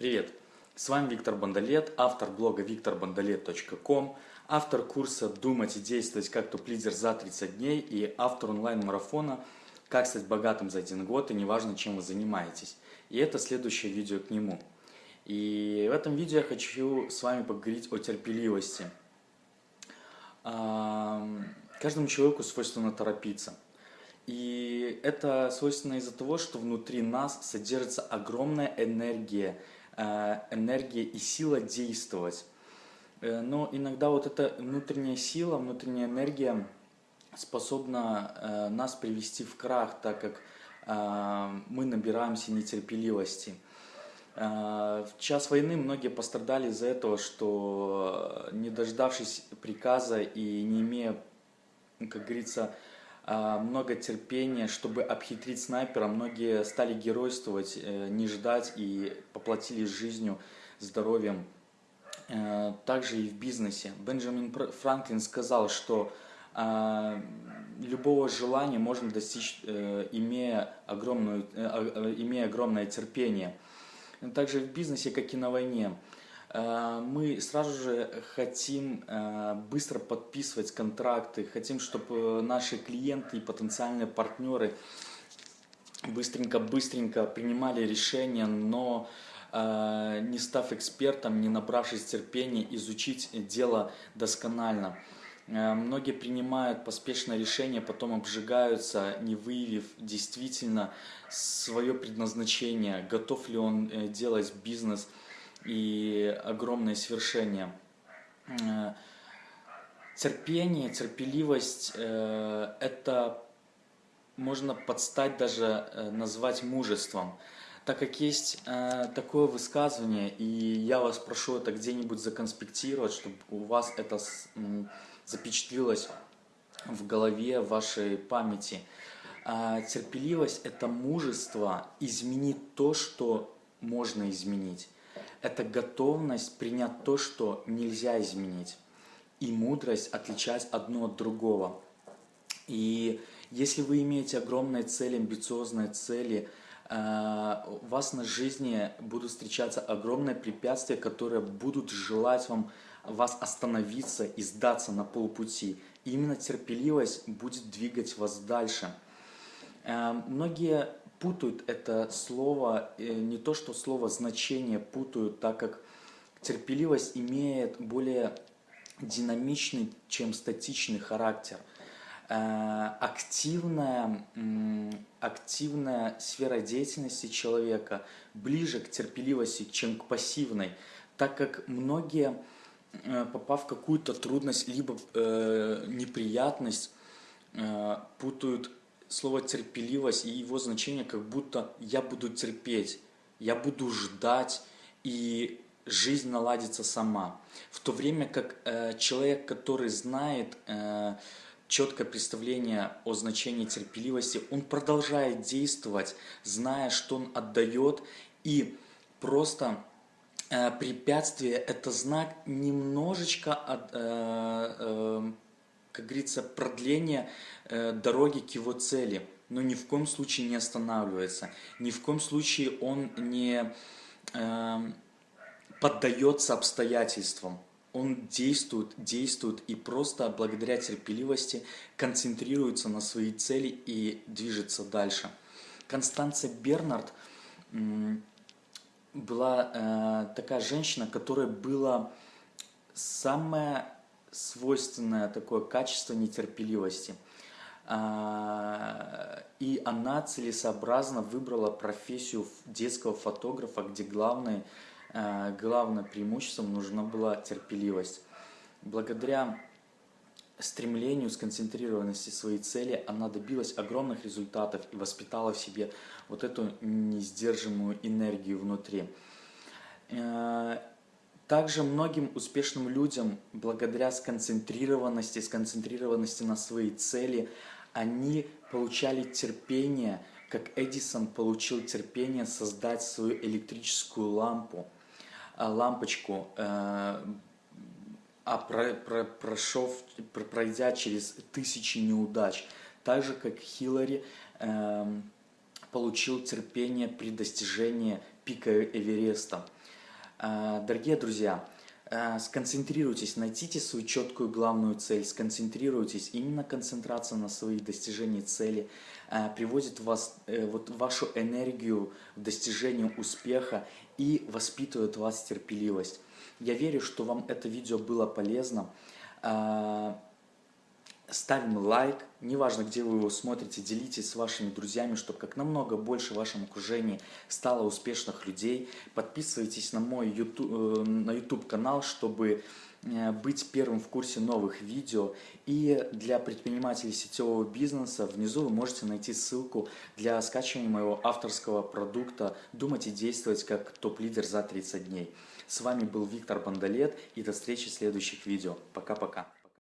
Привет! С вами Виктор Бондолет, автор блога викторбондолет.ком, автор курса «Думать и действовать как топ-лидер за 30 дней» и автор онлайн-марафона «Как стать богатым за один год и неважно, чем вы занимаетесь». И это следующее видео к нему. И в этом видео я хочу с вами поговорить о терпеливости. Каждому человеку свойственно торопиться. И это свойственно из-за того, что внутри нас содержится огромная энергия, энергия и сила действовать. Э, но иногда вот эта внутренняя сила, внутренняя энергия способна э, нас привести в крах, так как мы набираемся нетерпеливости. В час войны многие пострадали из-за этого, что не дождавшись приказа и не имея, как говорится, много терпения, чтобы обхитрить снайпера. Многие стали геройствовать, э, не ждать и поплатились жизнью, здоровьем. Э, также и в бизнесе. Бенджамин Франклин сказал, что а, любого желания можно достичь, э, имея, огромную, имея огромное терпение. Также в бизнесе, как и на войне. Э, мы сразу же хотим э, быстро подписывать контракты, хотим, чтобы наши клиенты и потенциальные партнеры быстренько-быстренько принимали решения, но э, не став экспертом, не набравшись терпения, изучить дело досконально. Многие принимают поспешное решение, потом обжигаются, не выявив действительно свое предназначение, готов ли он делать бизнес – и огромное свершение. Э, терпение, терпеливость э, – это можно подстать даже э, назвать мужеством. Так как есть такое высказывание, и я вас прошу это где-нибудь законспектировать, чтобы у вас это запечатлилось в голове, вашей памяти. Терпеливость – это мужество изменить то, что можно изменить это готовность принять то, что нельзя изменить, и мудрость отличать одно от другого. И если вы имеете огромные цели, амбициозные цели, э, у вас на жизни будут встречаться огромные препятствия, которые будут желать вам вас остановиться и сдаться на полпути. И именно терпеливость будет двигать вас дальше. Э, многие путают это слово, э, не то что слово значение путают, так как терпеливость имеет более динамичный, чем статичный характер. Э, активная, активная сфера деятельности человека ближе к терпеливости, чем к пассивной, так как многие, э, попав в какую-то трудность, либо неприятность, путают слово терпеливость и его значение как будто я буду терпеть, я буду ждать, и жизнь наладится сама. В то время как э, человек, который знает э, четкое представление о значении терпеливости, он продолжает действовать, зная, что он отдает, и просто э, препятствие – это знак немножечко от, э, э, как говорится, продление э, дороги к его цели, но ни в коем случае не останавливается, ни в коем случае он не э, поддается обстоятельствам. Он действует, действует и просто благодаря терпеливости концентрируется на своей цели и движется дальше. Констанция Бернард была э, такая женщина, которая была самая свойственное такое качество нетерпеливости. А, и она целесообразно выбрала профессию детского фотографа, где главное, а, главное преимуществом нужна была терпеливость. Благодаря стремлению, сконцентрированности своей цели, она добилась огромных результатов и воспитала в себе вот эту несдержимую энергию внутри. Также многим успешным людям, благодаря сконцентрированности, сконцентрированности на своей цели, они получали терпение, как Эдисон получил терпение создать свою электрическую лампу, а, лампочку, э, а про, про, прошел, пройдя через тысячи неудач. Так же, как Хиллари эм, получил терпение при достижении пика Эвереста. Э, дорогие друзья, э, сконцентрируйтесь, найдите свою четкую главную цель, сконцентрируйтесь. Именно концентрация на своих достижениях цели приводит вас, вот, вашу энергию в достижении успеха и воспитывает вас терпеливость. Я верю, что вам это видео было полезно ставим лайк, неважно, где вы его смотрите, делитесь с вашими друзьями, чтобы как намного больше в вашем окружении стало успешных людей. Подписывайтесь на мой YouTube, э, на YouTube канал, чтобы э, быть первым в курсе новых видео. И для предпринимателей сетевого бизнеса внизу вы можете найти ссылку для скачивания моего авторского продукта «Думать и действовать как топ-лидер за 30 дней». С вами был Виктор Бандалет и до встречи в следующих видео. Пока-пока.